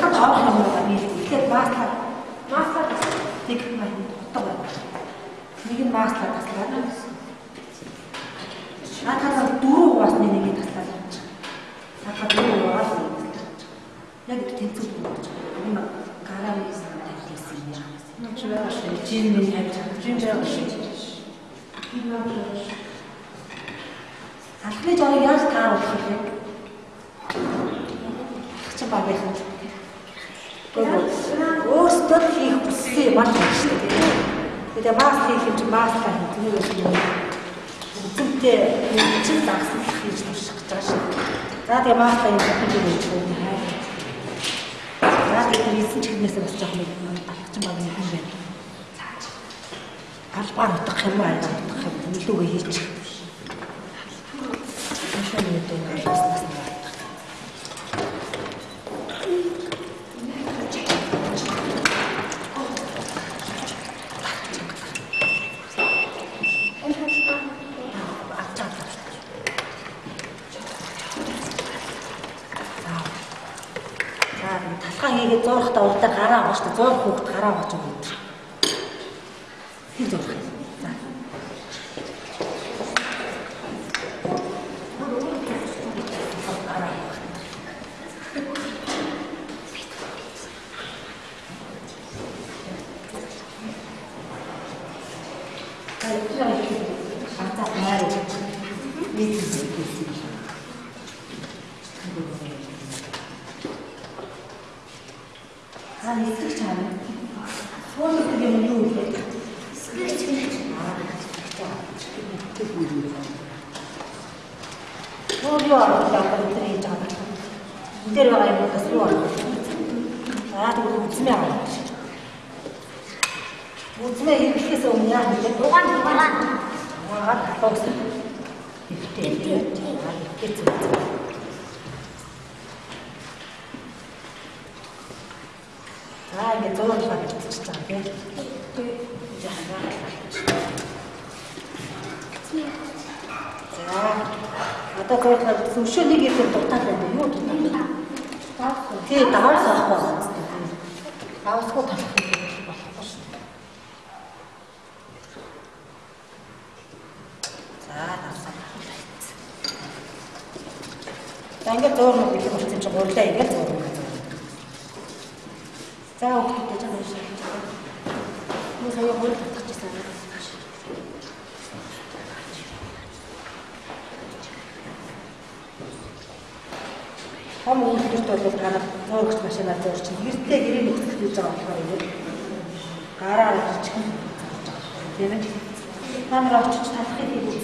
дахиад орох юм байна нээлт. Тэгэхээр маслаа маслаа нэг мань утга байна. Нэг нь маслаа таслаа. Наадхаа дөрөв уусны нэгийг таслаа явж байгаа. Сахаа дөрөв уус Яг их тэнцүү юм болж байгаа. Энэ гараа мисээр тавьсан юм яа. Нууч байгаа шүү. Жин нэг тавьж байгаа. Жин байгаа шүү. Энэ бол Алхмын жоо яаж тааруулах вэ? Хачаа баг яах вэ? Өөрсдөө хийх хүссэн маш их шүү дээ. Тэгээ маст хийх юм чи маст хийх юм. Үзэнтэй чинь дагсан хийж турших гэж байгаа шүү. За тэгээ маст юм хийж өгч байна. За тэгээ хийсэн чихнээс бас жоох нэг алхачин баг юм байна. Цааш. Албаар утгах юм аа утгах юм. Илүүгээ хийчих. Машин нэг хийгээд зурхтаа урдаа гараа авах шүү дээ. Зурх хүүхд гараа авах юм уу? Хин зурх. За. Ата маар. Нэг зүйл. Аа нэгтгэж чаана. Суулгах юм юу вэ? Нэгтгэж. Аа нэгтгэж үү. Нуу юу арга явах энэ хийж байгаа. Энд дээр байгаа юмудаас юу арга? Аа тэгвэл үзмээ аваа. Үзмээ хийхээс өмнө яа хийлээ? Дугаан дугаан. Угаад тавс. Ихтэй. Аа ихтэй зүг. Аа ингэ зураг багчиж байгаа тийм. За. Одоо зураг зөвшөө нэг их дутаад байна юу дутаад. Тий, даваас авах байна. Давасгүй талах болохгүй шүү. За, давсаа. За ингэ зураг бэлэг болсон чинь гурлаа ингэ зураг. За өгөхөд жаа маш их. Мөн сая хурд татчихсан. Том үйлдвэрт бол та нар зурагч машинаар зурч гэртээ гэрээ нөхцөл хийж байгаа болохоор ингэ гараар ирчих юм. Тийм ээ. Та нар очиж талахыг хийж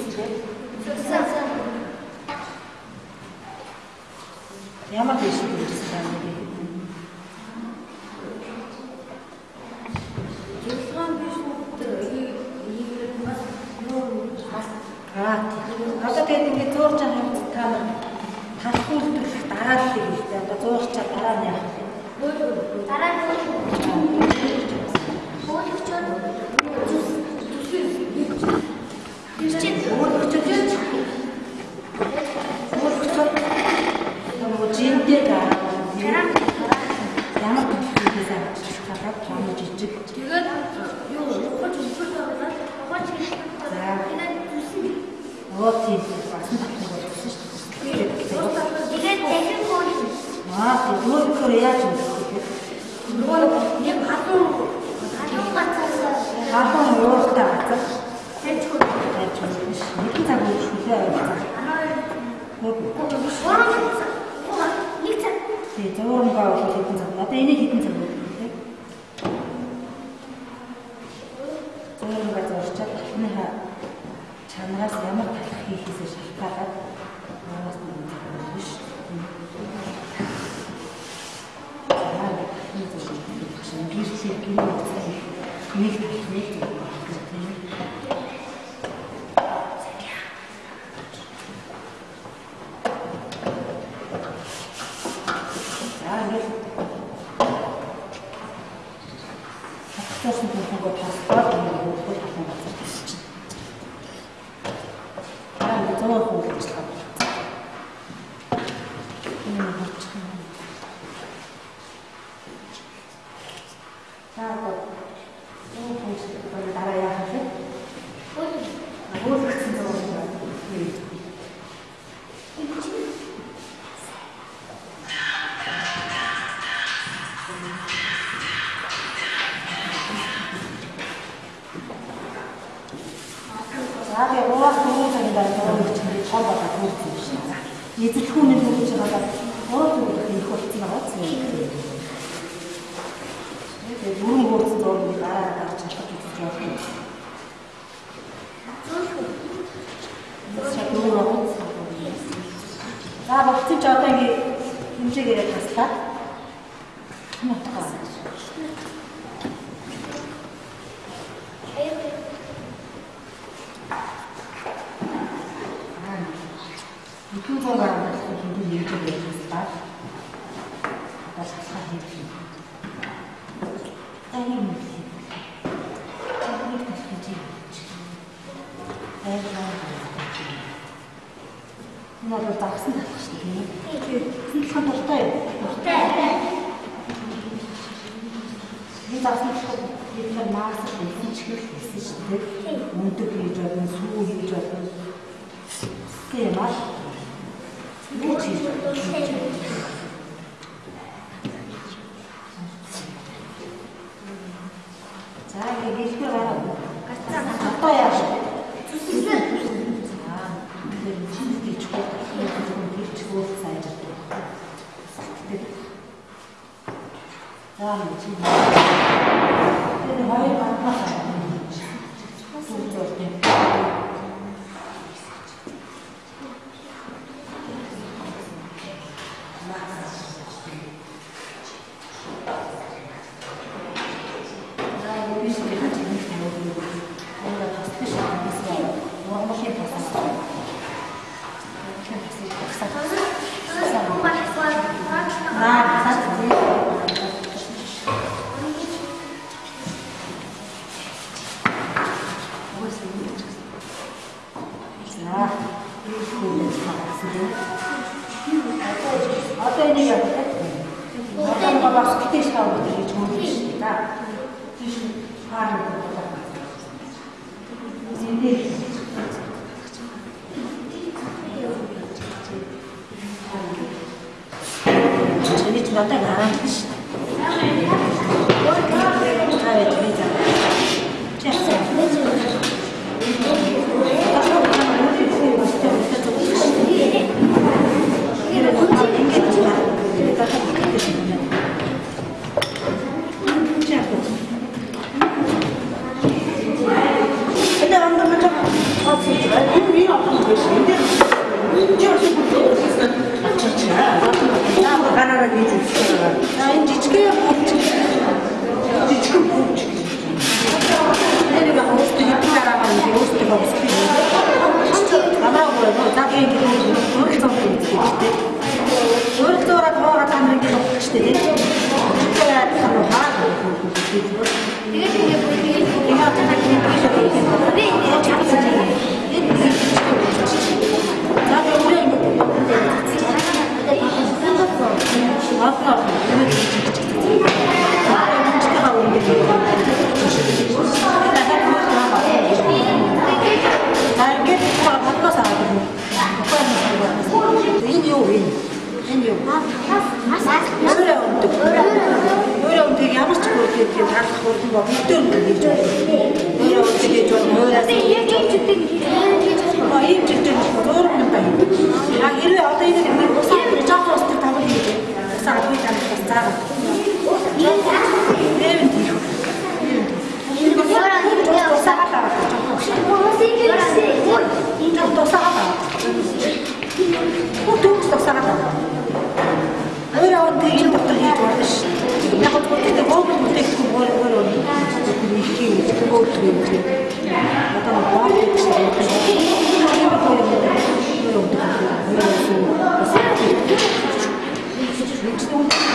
gente tem um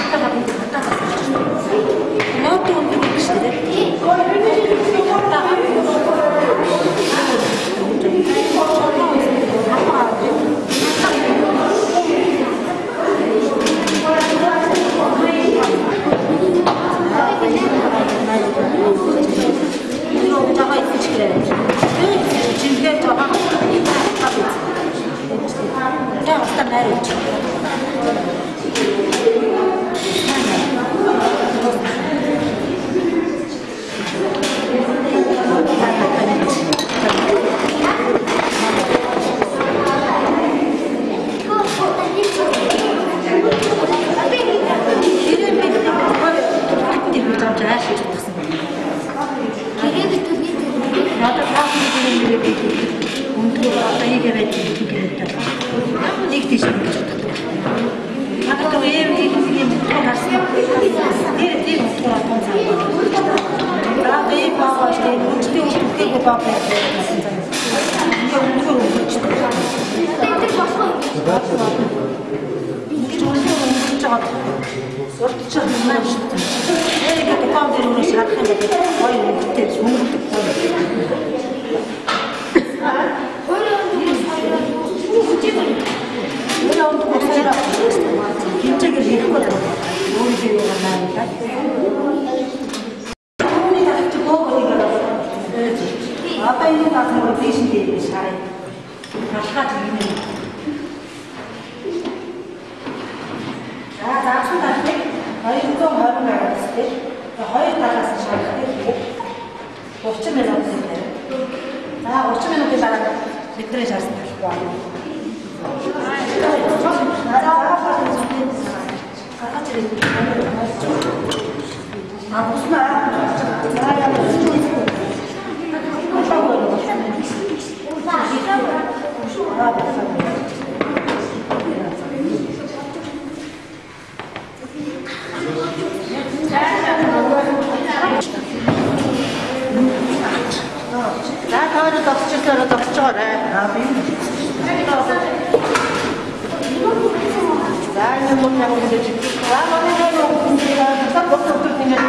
За энэ мөн яг ингэж. За манай нэг нэг та бот бот нэг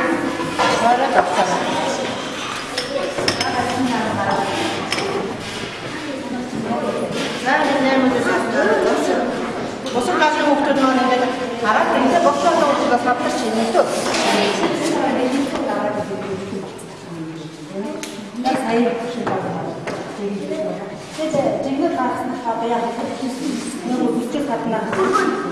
хараа тавтаа. За энэ нэг Босоо гашиг хүмүүс маань ингээд хараад ингээд босоо уучраас хавтарч юм дөө. Я сая Тэгээд жингээр гарснаа бая нөгөө бичиг гадна нөгөө өөрөө их таа. Энэ хатаа онцчээс гадаа гараа явуулсан. Өргөчөө тэгээд тэгээд ямар үгүй үргэлж битээ үргэлж дон сар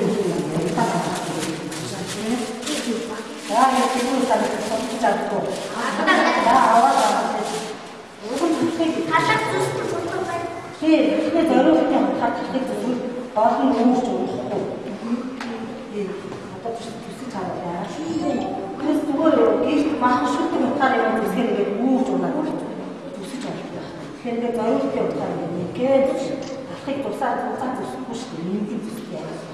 Яа нэг юм санагдаж чаддгүй. Аа аваад аваад. Өөрөөр хэлбэл халах зүстэй болов бай. Тийм, бидний зориулалтын хатгалтай зүйл болон өөрч уухгүй. Тийм. Одоо төсөж чадах яа. Крест зүгээр гэрт махшигтай утгаар юм үсгэрээ үүж унаа. Төсөж чадах байх. Тэгэхээр нэг зориулалтын утгаар нэгээд алхыг тусаад тусаад үсэхгүй шүү дээ. Нэг юм үсгэх яа.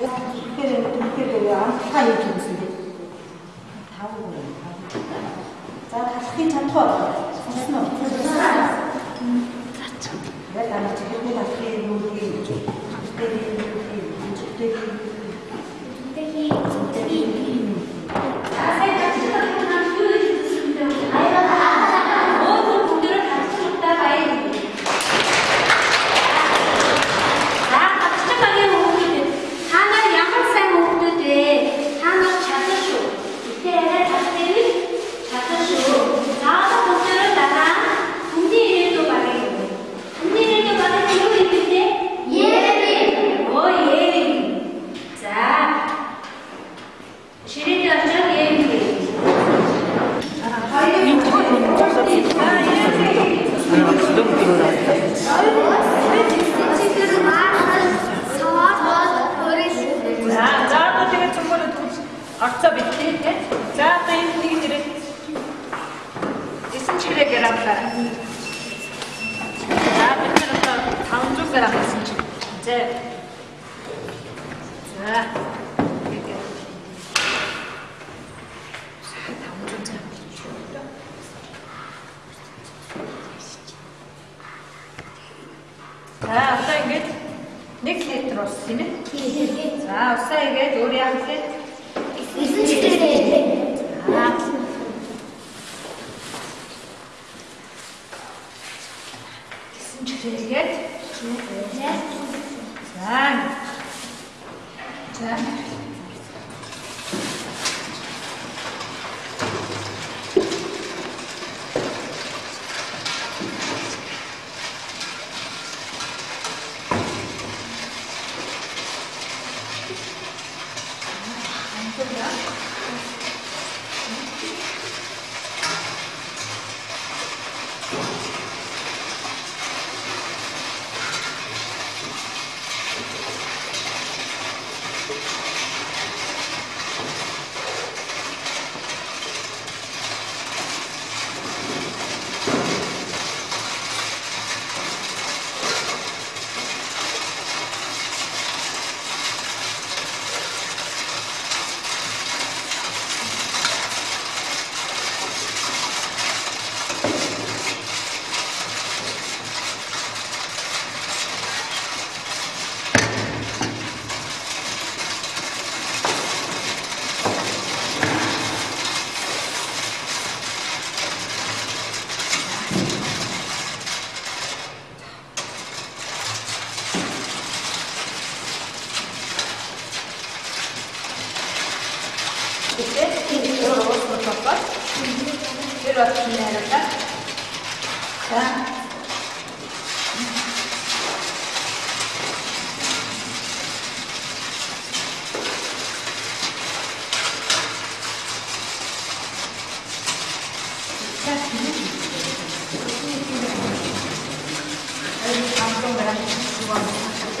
Яг ихээр ихээр амтхаа хийж үзсэн тийм. Тав уу. За талахын чадвар сонсно. Яг амт хийх нь ахын юу юм. Тэр юм. Тэр юм. Тэр юм. 都不用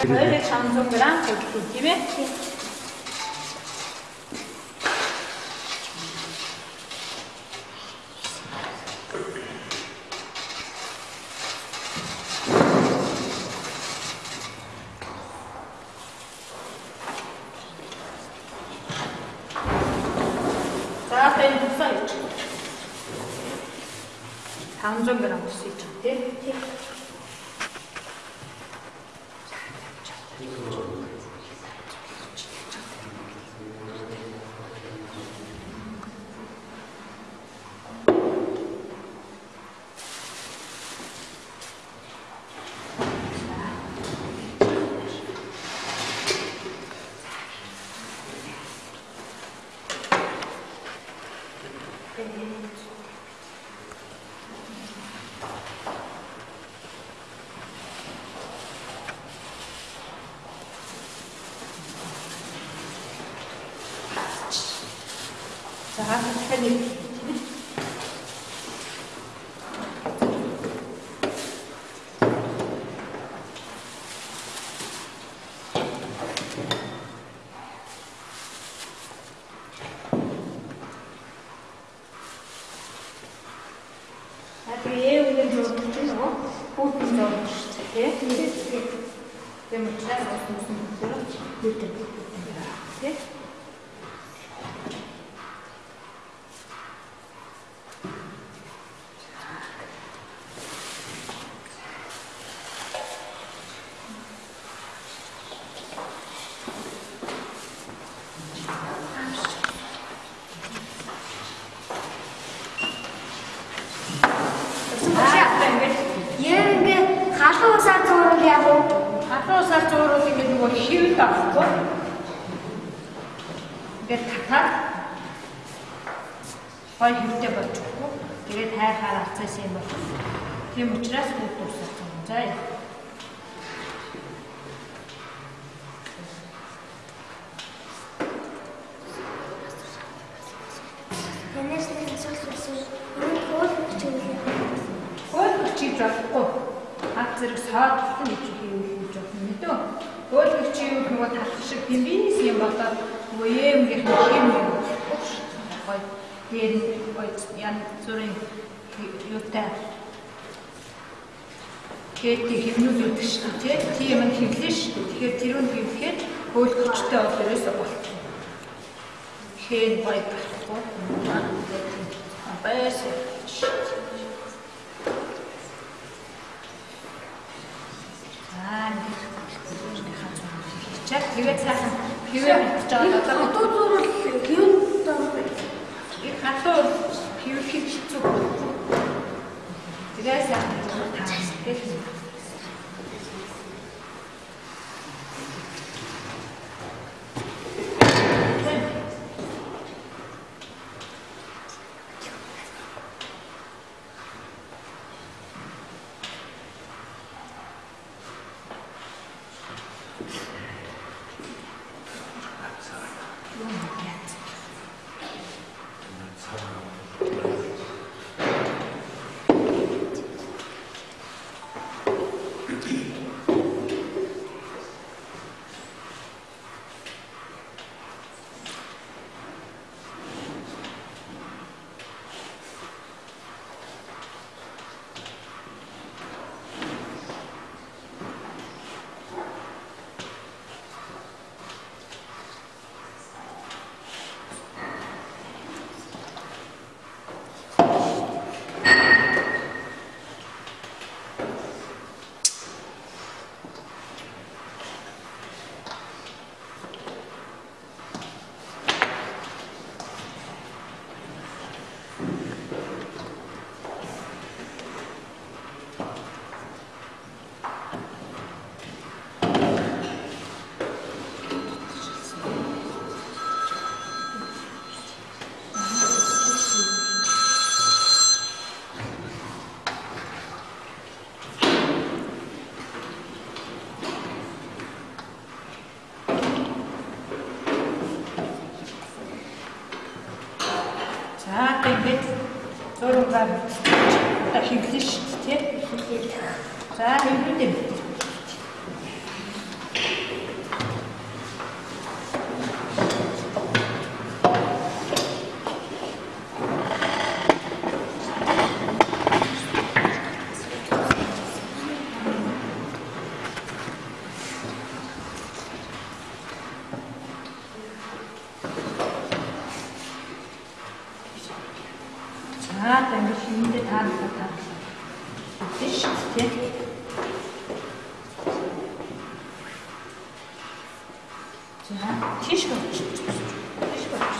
Böyle çamzongram kökü gibi Янаас нэг асуулт байсан. Энэ хоол чиглэлээ. Хууль чийж болохгүй. Хат зэрэг саадсан гэж хийвэл жоох мэдөө. Хууль чийвэл нөгөө талх шиг бимбинис юм болоод нөгөө юм гэх юм юм. Гой дээр гой ян зүрийн юутай Кэти хэмнүүд өгдөг шүү дээ. Тийм юм хэвлэн шүү. Тэгэхээр тэрүүн хэвлэхэд хууль хүчтэй бол ерөөсөө болчихно. Хэн бай болохгүй. Баяс. Аа, нэг чад тэгээд сайхан хэвээр битж байгаа одоо Одоо зурвал хэвэн даа. их хатуу хэвэр хэвчүү. Тэгээд сайхан таа. Тэгээд За тэгээд зургаар одоо хөвлөн шүү дээ. За хөвлөн юм. За тэгээд шинэндээ таарлаа таарлаа. Хөвлөн шүү дээ тий. За тийш болж. Тийш болж.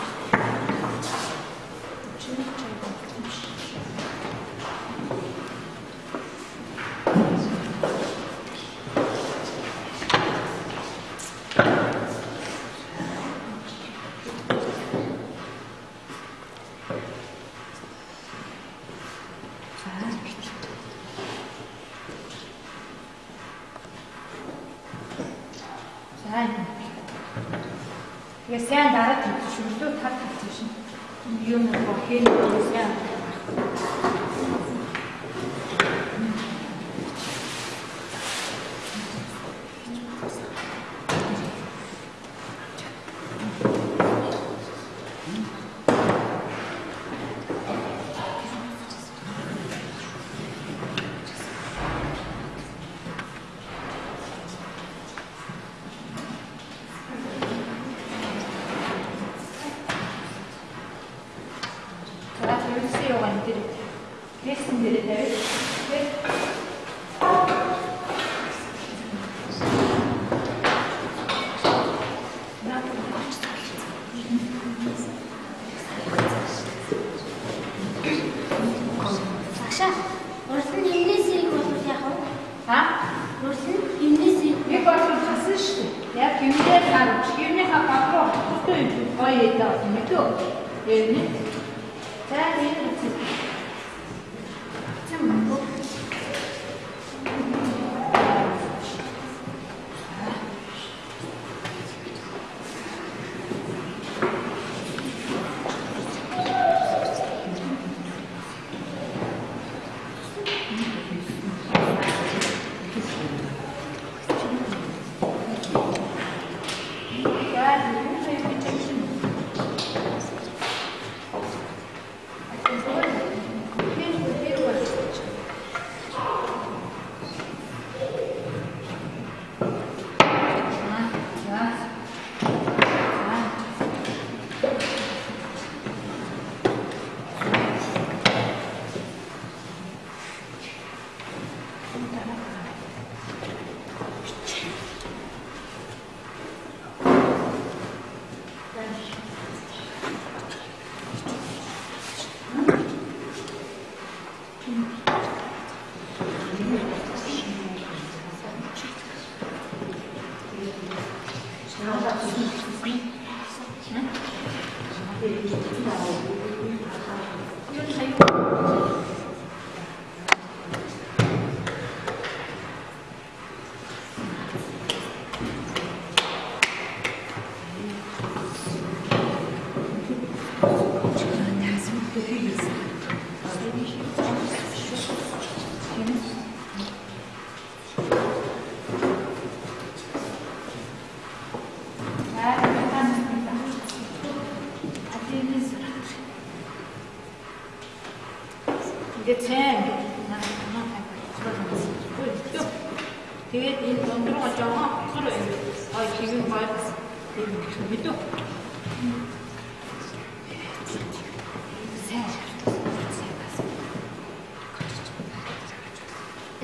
Чиний чай болж. За юм. Тэгээ сайн дараа төлөвшөлтөө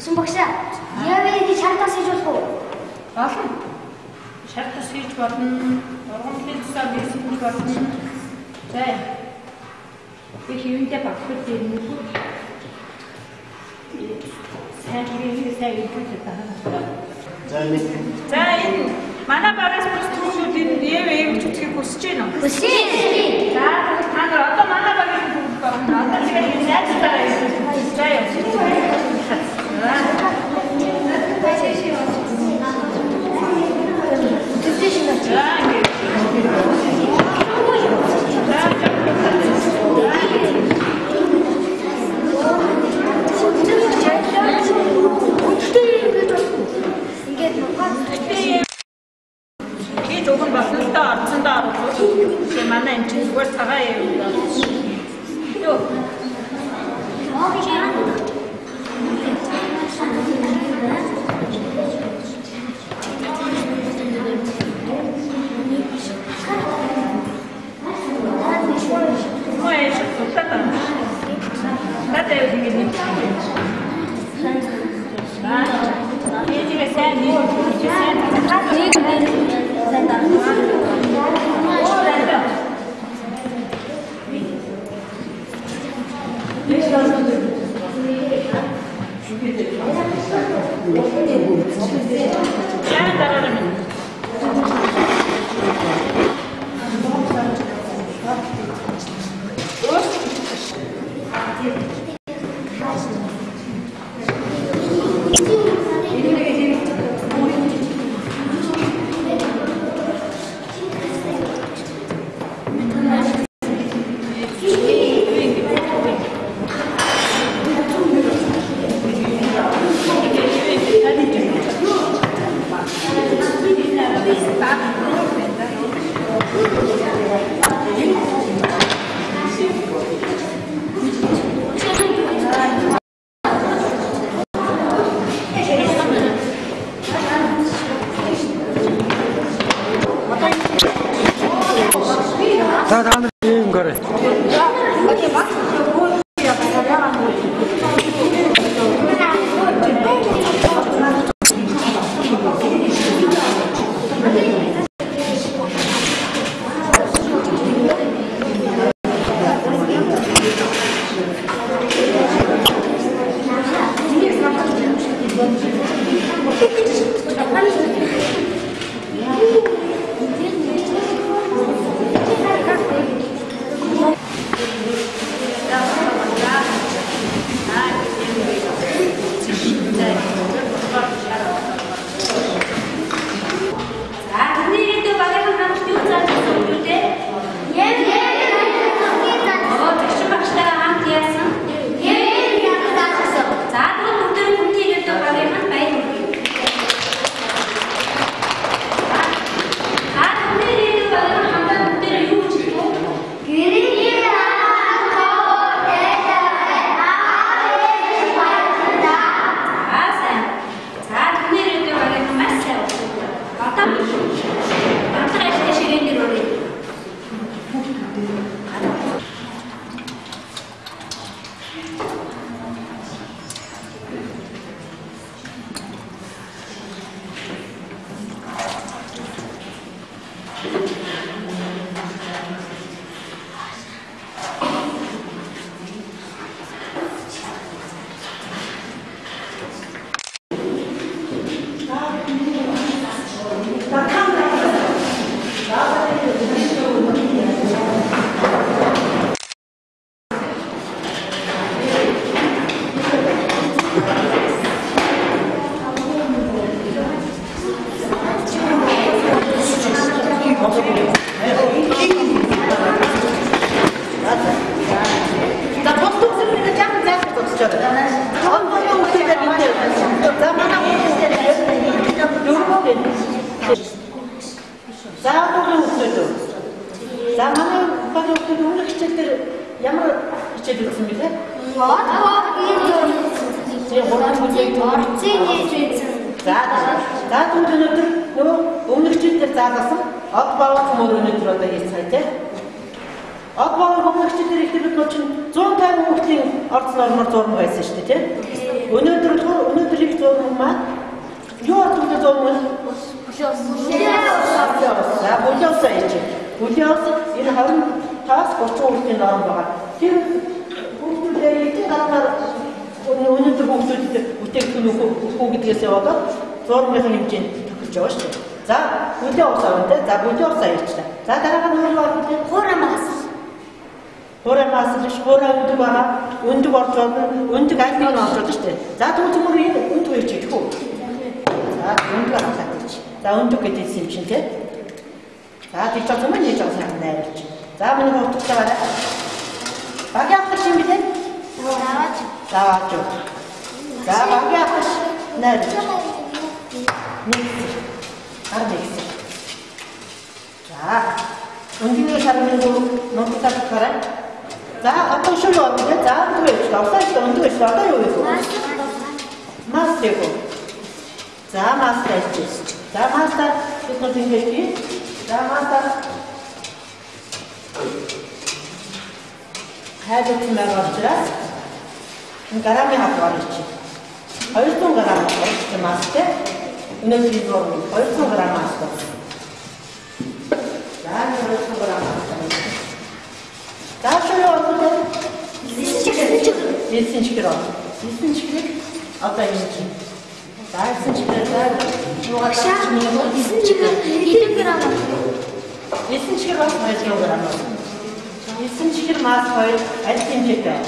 Сүм багшаа, яавэ гэж шартаас хийж болох уу? Болно. Шартаас хийж болно. За бүлээ ус аяачлаа. За дараа нь юу байна те? Хурамаас. Хурамаас биш хураа өндөг байгаа. Өндөг орж байна. Өндөг аль нэг нь орж байна шүү дээ. За тэгвэл зүгээр энэ өндөг хийж идэх үү? За өндөг авах гэж. За өндөг гэдэг юм чинь те. За тийч байгаа юм нээж байгаа сайн найруулж. За миний хөвтөлтэй барай. Багийн авах юм билээ? Аваач. За аваач. За багийн авах найруулж. Нэг. Ар нэг. За. Өндгийн шармын дөрөв ноттай гараа. За одоо шүү юу вэ? За тэгвэл давтаа их өндөг их одоо юу вэ? Мас яг. За мас тааж. За мас та бид нар ингэж тий. За мас та хайдаг юм байгаа учраас энэ гарамын хаваар чи. 200 грамм орчих мастай. Өнөөдөр зур 200 грамм мастай. За 200 грамм мастай. За шуу одоо 9 чихэр. 9 чихрийг одоо энэ чи. За 9 чихрээр за юугаар Шаа. 9 чихэр хэдэн грамм вэ? 9 чихэр бас 200 грамм. 9 чихэр мас 2 аль хэмжээтэй.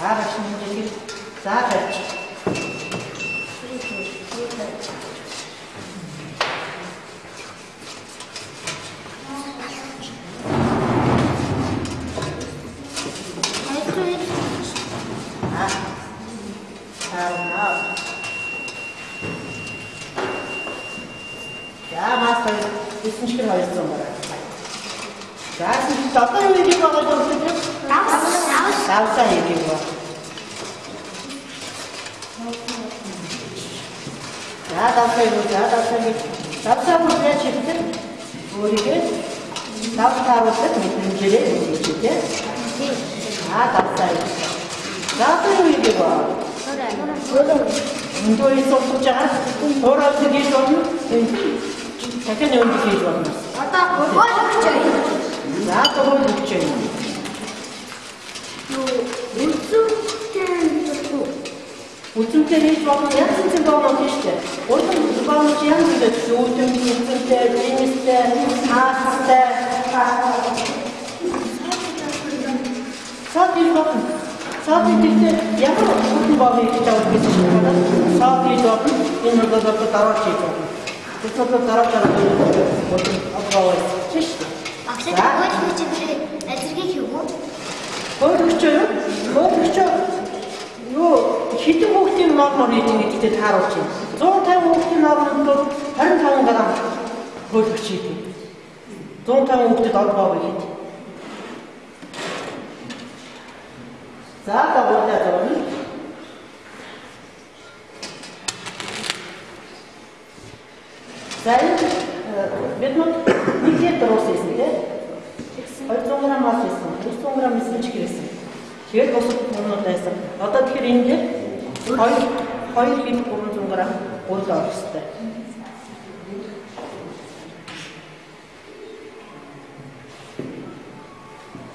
За маш хэмжээтэй. За тавьж. Аа. Аа. За мас 2 9 чихэр 200 грамм. За тийм одоо юу хийж байгаа юм бэ? Давсаа хийж байгаа. За давсаа юу за давсаа гэж давсаа бүлээ чигтэн өөрийгөө давсаа харуулдаг мэдрэмжээрээ хийчихээ. За давсаа Заатуу юу гэв? Хөрөө. Өндөө исохгүй жагаад хөрөө тэгээд болно. Дахин өндөө хийж болно. Одоо хөрөө хийчихээ. Заатуу хийчихээ. Юу үнцэнтэй хийчихв. Үнцэнтэй хийж болно. Яг үнцэн болно хийчихээ. Өөрөөр хэлбэл яг үнцэнтэй үнцэнтэй, үнцэнтэй, хаастай. Сад хийж болно. Саад хийхдээ ямар бүрэн боомод хийж байгаа гэж байна. Саад болно. Энэ бол одоо дараа хийж болно. Тэгэхээр дараа дараа бүрэн одоо тийм шүү дээ. Ахлаа гол хүчтэй азэргийг хийв үү? Хөөгчөө хөөгчөө юу хитэн хүүхдийн нормоор хийж гэдэгт тааруулж байна. 150 хүүхдийн нормод 25 грамм хөөгч хийдэг. 150 хүүхдэд олгоо хийж. За тавуудаа зурна. За бид нар нэг литр ус хийсэн тийм 200 грамм мас хийсэн. 200 грамм эсрэг чих хийсэн. Тэгээд бусад юмнууд байсан. Одоо тэгэхээр энэ дээр 2 2 хит 300 грамм уул орох хэрэгтэй.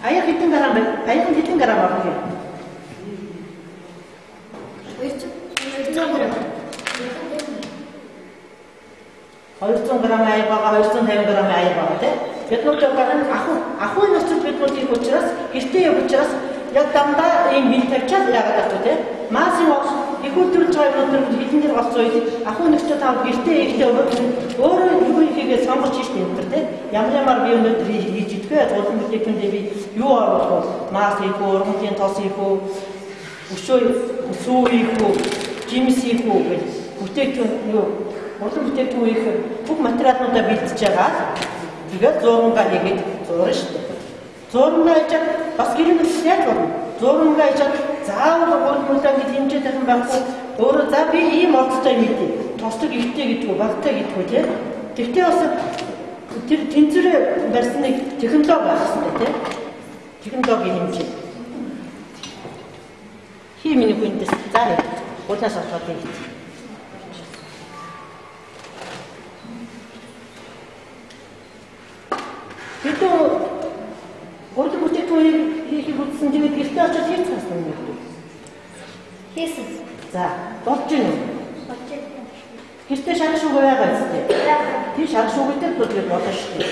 Аяг хитэн грамм бай. Аяг хитэн грамм орох юм. 200 грамм аяг байгаа 250 грамм аяг байгаа тийм. Бид нар жоохон ахуй ахуй нөхцөл бид нар их учраас гэртээ яг учраас яг дандаа ийм бил тавьчаад яагаад гэдэг тийм. Масын их өдрөж байгаа өнөдөр хэдэн дээр болсон үед ахуй нөхцөл тав гэртээ ихтэй өөрөө юу хийгээ сонгож шít энэ төр тийм. Ямар ямар би өнөдөр хийж идэх тулан бүтээгдэхүүндээ би юу оруулах вэ? Мас үү, ургамлын тос хийх үү, өшөө сүү хийх үү, жимс хийх үү гэж бүтээгдэхүүн юу урлан бүтээгдэхүүн их бүх материалуудаа бэлтэж байгаа. Тэгээд зурмгаа хийгээд зурна шүү дээ. Зурмгаа хийж бас гэрэн яг болно. Зурмгаа хийж заавал урд мулаа гэж хэмжээд юм байхгүй. Өөрөө за би ийм орцтой мэдээ. Тосдог ихтэй гэдгүү багтай гэдгүү тийм. Тэгтээ бас тэр тэнцвэр барьсан нэг технологи байх хэрэгтэй тийм. Технологийн хэмжээ. Хий миний хүндэс заа. Улаас олоод ийм. Хэдэн гол бүтээгдэхүүн хийхийг үзсэн тэгээд гэртээ очиж хийж цаасан юм уу? Хийсэн. За, болж гин үү? Очиж. Гэртээ шарах шуг байгаа зү. Тэр шарах шугтай төлөв болно шүү дээ.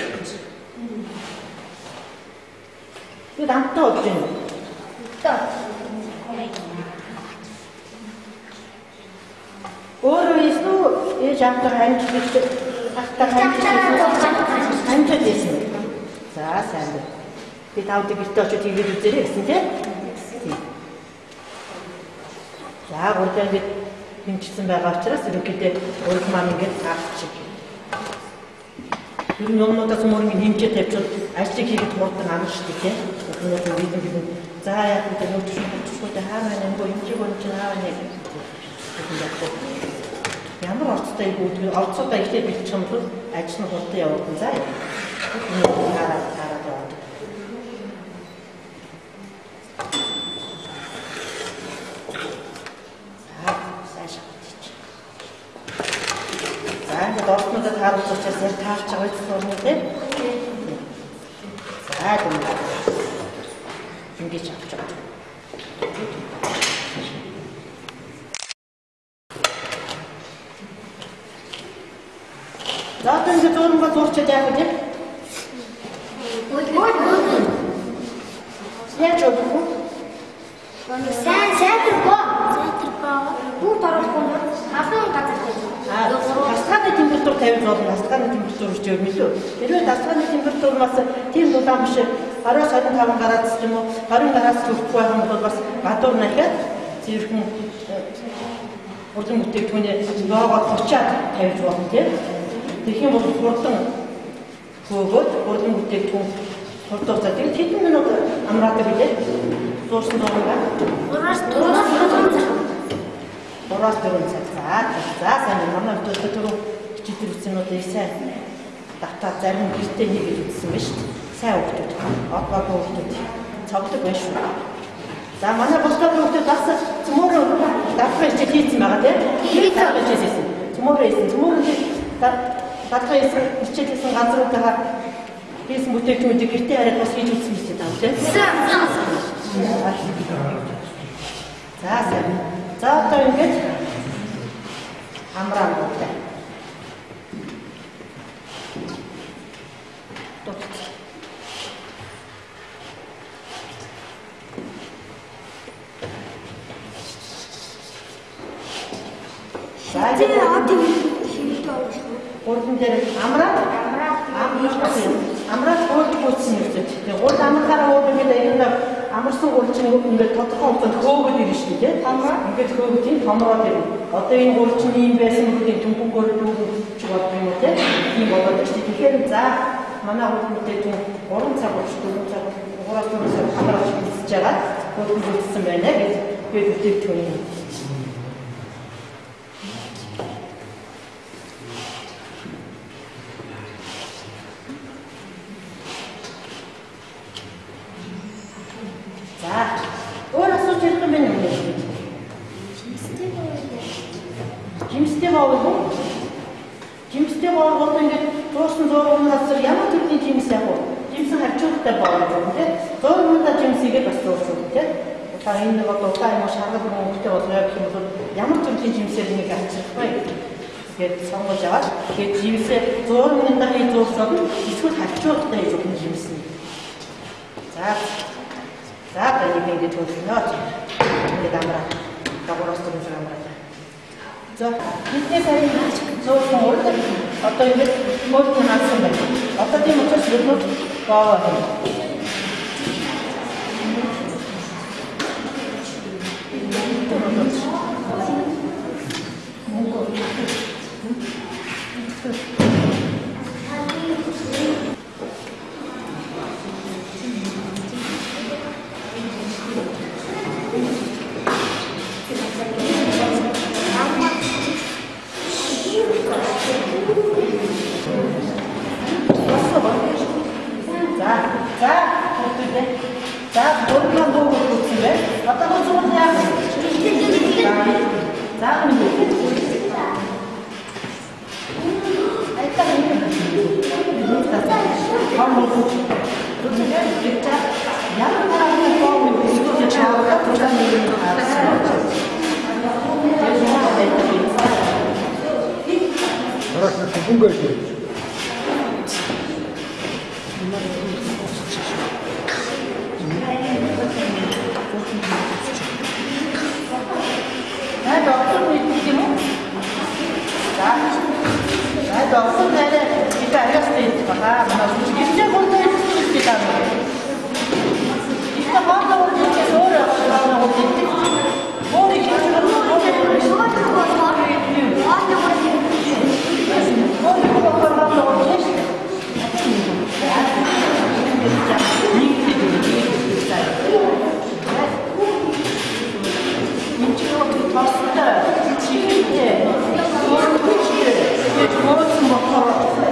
Тэгээд амттай болж гин үү? Тоо. Өөрөө эсвэл ээж амтар хамжиж ахтар хамжиж хамжиж байсан. За сайн байна. Би тавд гэртээ очиж тэгээд үзээрэй гэсэн тийм. За гурдаа ингэж хэмжсэн байгаа учраас ерөнхийдөө урд маань ингэж авчих. Тэр юмнуудаас мөр ингэ хэмжээ тавьчихвал ажлыг хийгээд хурдан дээ тийм. Өнөөдөр бид бид за яг энэ нөтөш нөтөшгүйтэй хаана нэг гоо хэмжээг чинь хаана яг Ямар орцтой юм бэ? Орцоодоо ихтэй бэлчих юм бол ажил нь хурдан яваад. За, сайн шатчих. За, ингээд орцнуудад харуулж учраас яг таарч байгаа юм байна тийм. За, дүн. Ингээд авч байгаа. За одоо ингээд зурмга зурчаад яах вэ? Яаж өгөх вэ? Сайн сайтар боо. Сайтар боо. Бүгд оруулахгүй бол халуун газар Аа, дасгааны температур 50 болно. Дасгааны температур ч юм илүү. Хэрвээ дасгааны температур бас тийм дулаан биш 20-25 градус ч юм уу 20 градус хүрэхгүй байх юм бол бас гадуур нахиад зэрхэн урдан логод 30-аад тавьж болно тийм. Тэгэх юм бол хурдан хөөгөөд урдан бүтээгдэхүүн хурдан хугацаа тэгээд хэдэн минут амраадаг билээ. Суурсан дургаа. Ураас дураас дураас Ураас дөрөв цаг. За, сайн манай өдөртөө түрүү хичээл их сайн. Дата зарим гэртээ хийгээд үзсэн ба шүү дээ. Сайн хүмүүс. Одоогийн хүмүүс цогцлог байна шүү. За манай босдоо хүмүүс бас цөмөр датгаа хичээл хийсэн байгаа тийм. Хийсэн хичээлсэн. Цөмөр хийсэн. Цөмөр датгаа хичээл хийсэн газруудаа хийсэн бүтээгдэхүүнүүдийг гэртээ хараад бас хийж үзсэн биз дээ тийм. За сайн. За одоо ингэж амраа бүгдээ. Дутц. За Тэр ингэ одоо хэрэгтэй шүү. гурван дээр амраа Амраа. амраа амраа гол гүйцсэн юм зү. Тэгээ гол амрахаараа өөр ингээд аяанда амарсан гол чинь ингээд тодорхой хугацаанд хөөгд ирнэ шүү дээ. Тамраа ингээд хөөгд тийм томроод ирнэ. Одоо энэ гол чинь ийм байсан гэдэг түнхүүгээр дүүж бодсон юм те? Тийм болоод шүү дээ. Тэгэхээр за манай гол мэдээ тийм 3 цаг болж 4 цаг 3 цаг хамраач бэлсэж байгаа. Гол гүйцсэн байна гэж би бүтээгдэхүүн За. Раз на секунду,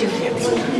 two kids.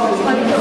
performance.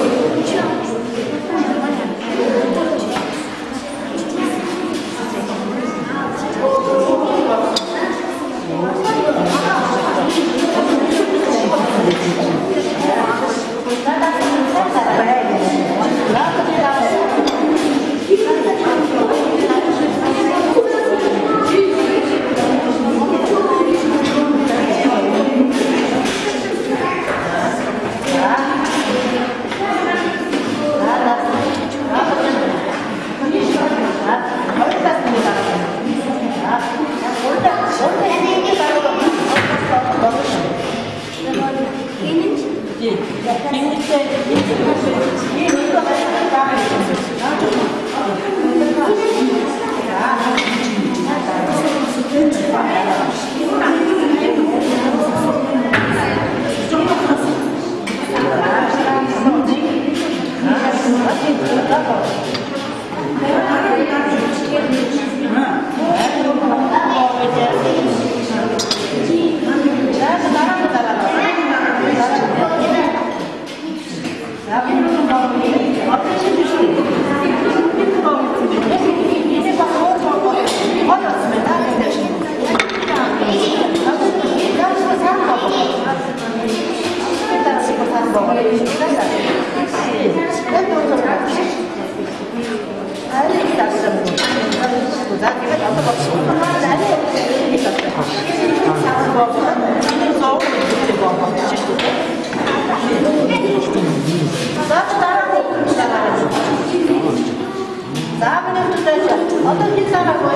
私は私からも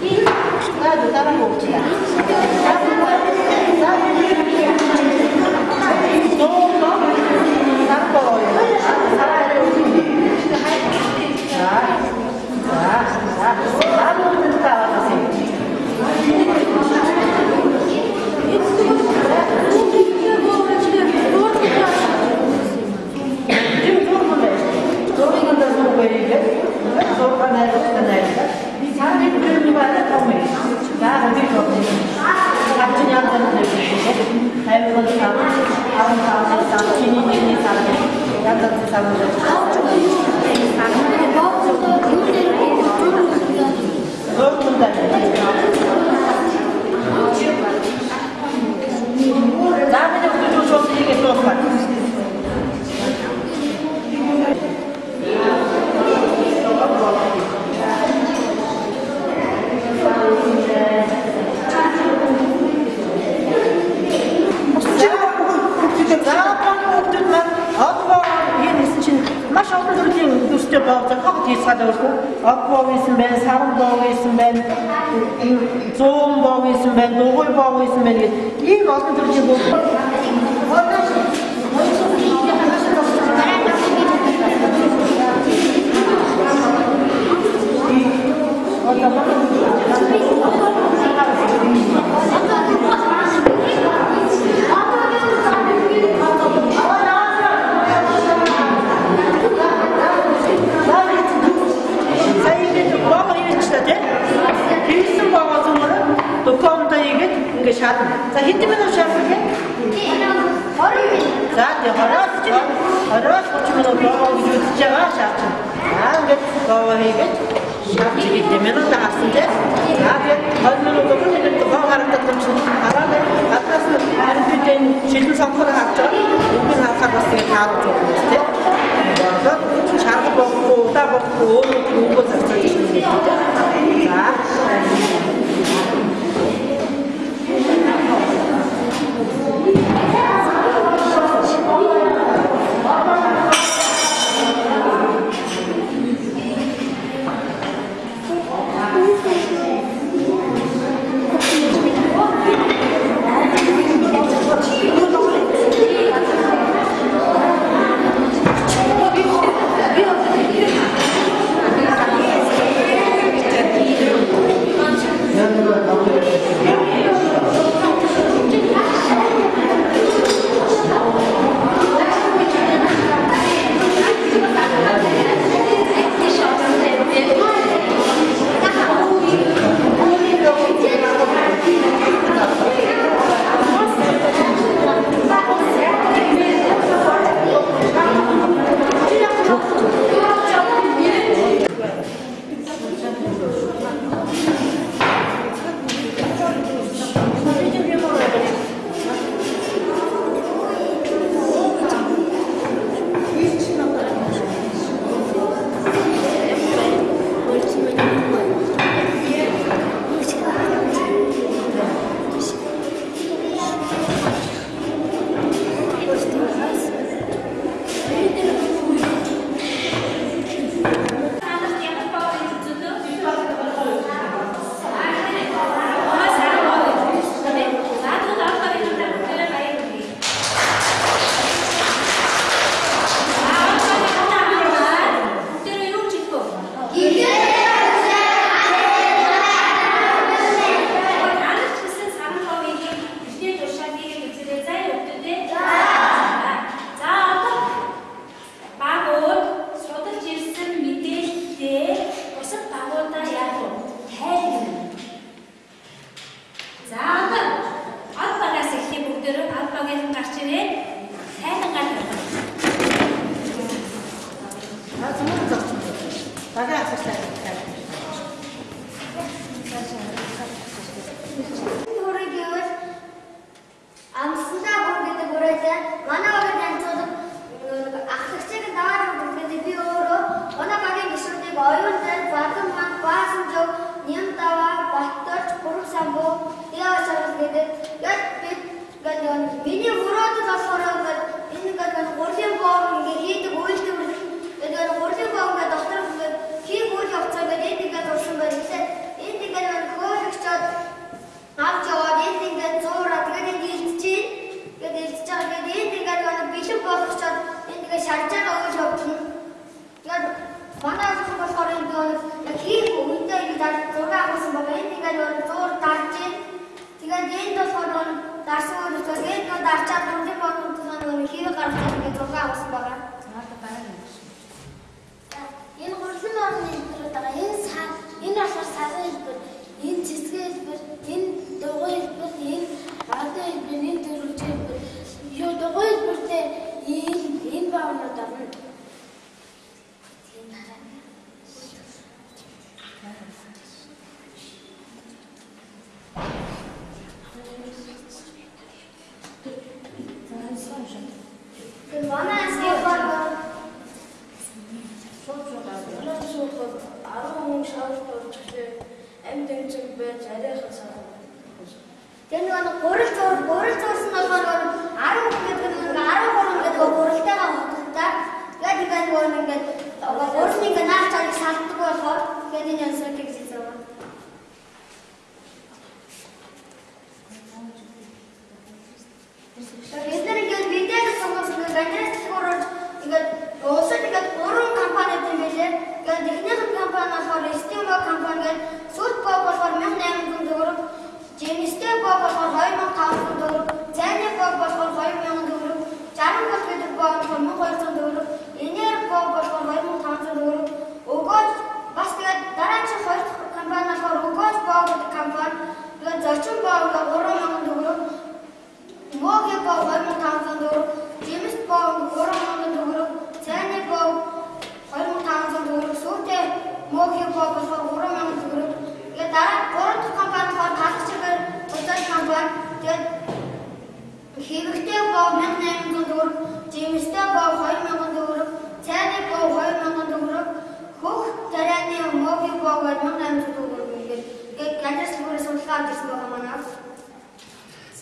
いいなるからも違う。どうぞ。Thank you. მოიდეს და სულყანაეროს განაირდა ისანი გულმიბანა თომის და აღიქვამენ აკჩინიანთან დეშიშე ხაილოს ამ ამ სამჩინი ჩინი სამი გადაცი სამი Dame de futuro sobre ele, төрлийн өдөртөө боогдсон хог тийсгал өөрхөн од боог исэн байна, саран боог исэн байна, зүүн боог исэн байна, дугуй боог исэн байна гэх ийм олон төрлийн боог. Сая игээд ингэ шатна. За хэдэн минут шатна гэх? За тий хороос хороос 30 минут боогоо гэж үзэж байгаа шатна. За ингэ боогоо хийгээд шатна хэдэн минут таасан тий. За тэгээд 20 минут өгөх нэг боогоо харагдаад чинь хараад гаднаас нь харилцаатай шилэн сонгохоор харж байгаа. Үгүй харахаар бас тэгээд таарч байгаа тий. болоод чарга бохгүй удаа бохгүй өөрөө үгүй зарцуулж ирсэн. За.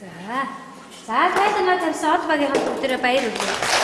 За. За тайлбар тавьсан од багийн хамт өдрөө баяр хүргэе.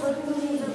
Thank you?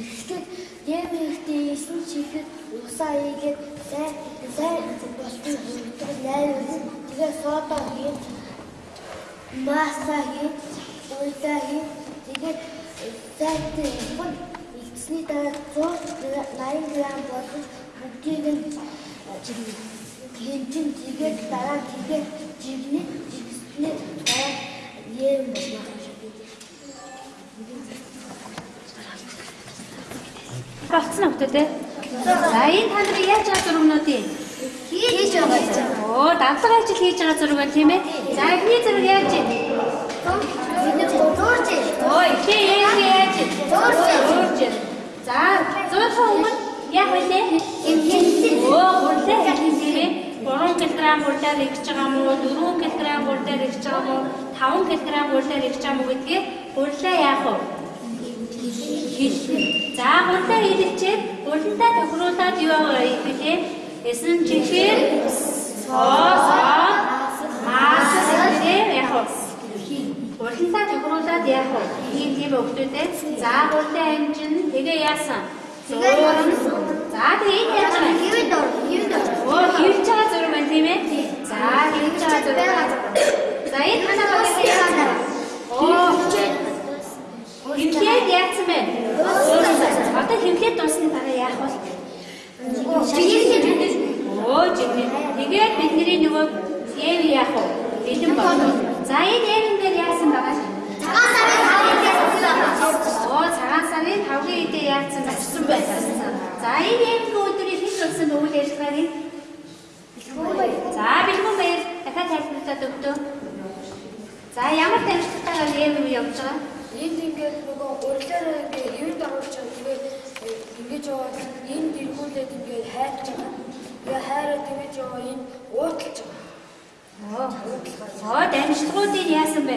Ихтэй юм ихтэй исэн чихэд усаа ийгээд сайн сайн болтын хурдаг найруулсан. Тэгээ содо хийн маса хийн уйлаа хийн тэгээд зайтай юм илтсний дараа 180 г болгож бүгдийг нь хэмжин тэгээд дараа тэгээд жигний жигсний дараа юм болно. Болцсон уу те? За энэ та нар яаж байгаа зургнуудын? Хийж байгаа юм. Оо, давлага ажил хийж байгаа зураг байна тийм ээ? За эхний зураг яаж нэг дуурж Ой, чи яаж яаж? Зурж. Зурж. За, зурх өмнө яг үлээ. Оо, гурлаа хэлсэн тийм ээ? 3 кг гурлаар ирж байгаа мó, 4 кг гурлаар ирж байгаа мó, 5 кг гурлаар ирж байгаа мó гэдгийг гурлаа яах вэ? хэлнэ. За гурлаа хэлчихээд гурлаа тохируулаад юу гэхээ эсэн чихэр соос маас гэдэг яах вэ? Гурлаа тохируулаад яах вэ? ийм тийм өгтөдөө за гурлаа хэмжин тэгээ яасан? За тэгээ энэ яаж вэ? Хэвэн дор, хэвэн дор. Оо хөвж байгаа зураг байна тийм ээ? За хөвж байгаа зураг. За энэ манай багийн яасан? Оо хэмлээд яатсан бэ? Одоо хэмлээд дуусны дараа яах вэ? Оо жинхэнэ. Тэгээд бидний нөгөө эв яах вэ? Бэлэн болно. За энэ эвэн дээр яасан байгаа? Цагаан сарын хавьяас Оо цагаан сарын 5-гийн үедээ яатсан зочсон байсан. За энэ эвэн өдрийн хэд болсон үйл ажиллагааг нь За бэлгүүн баяр дахиад тайлбарлаад өгдөө. За ямар дамжлагтайгаар эвэн явж байгаа? Энд ингээд нөгөө урьлаар ингээд хэвэн дагуулж байгаа. Тэгээд ингэж яваад энд иргүүлээд ингээд хайрч байгаа. Тэгээ хайраа тэгэж яваа энэ уутлж байгаа. Оо. Оо дамжлагуудыг яасан бэ?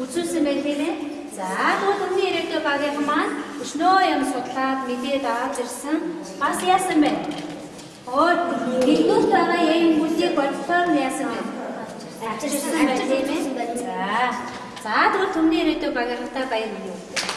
Үзүүлсэн байх тийм ээ. За тэгвэл өмнө ирээдүйн багийн маань өчнөө юм судлаад мэдээд аваад ирсэн. Бас яасан бэ? Оо дэлгүүрт байгаа юм бүлийг бодлоор яасан бэ? Авчирсан байх тийм ээ. За. За тэгвэл өмнө ирээдүйн багийнхаа баяр хүргэе.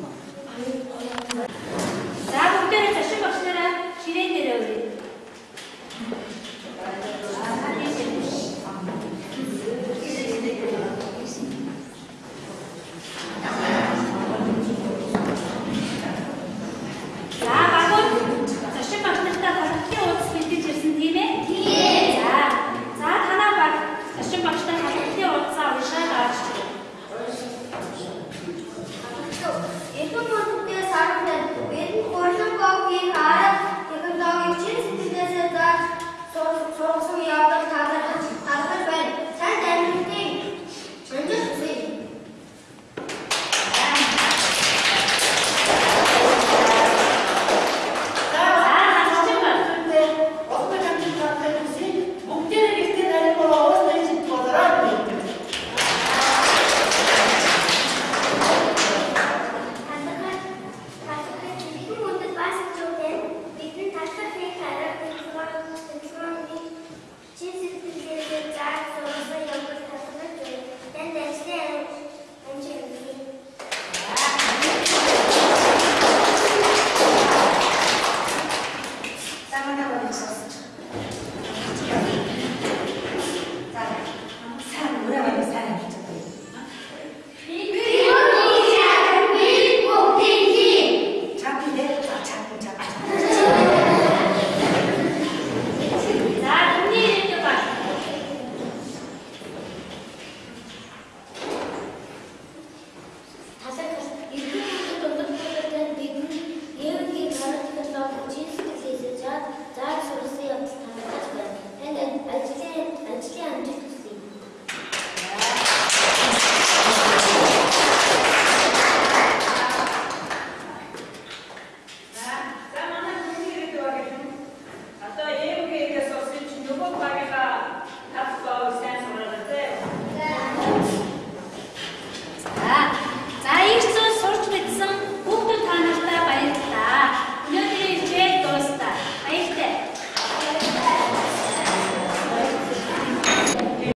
Яа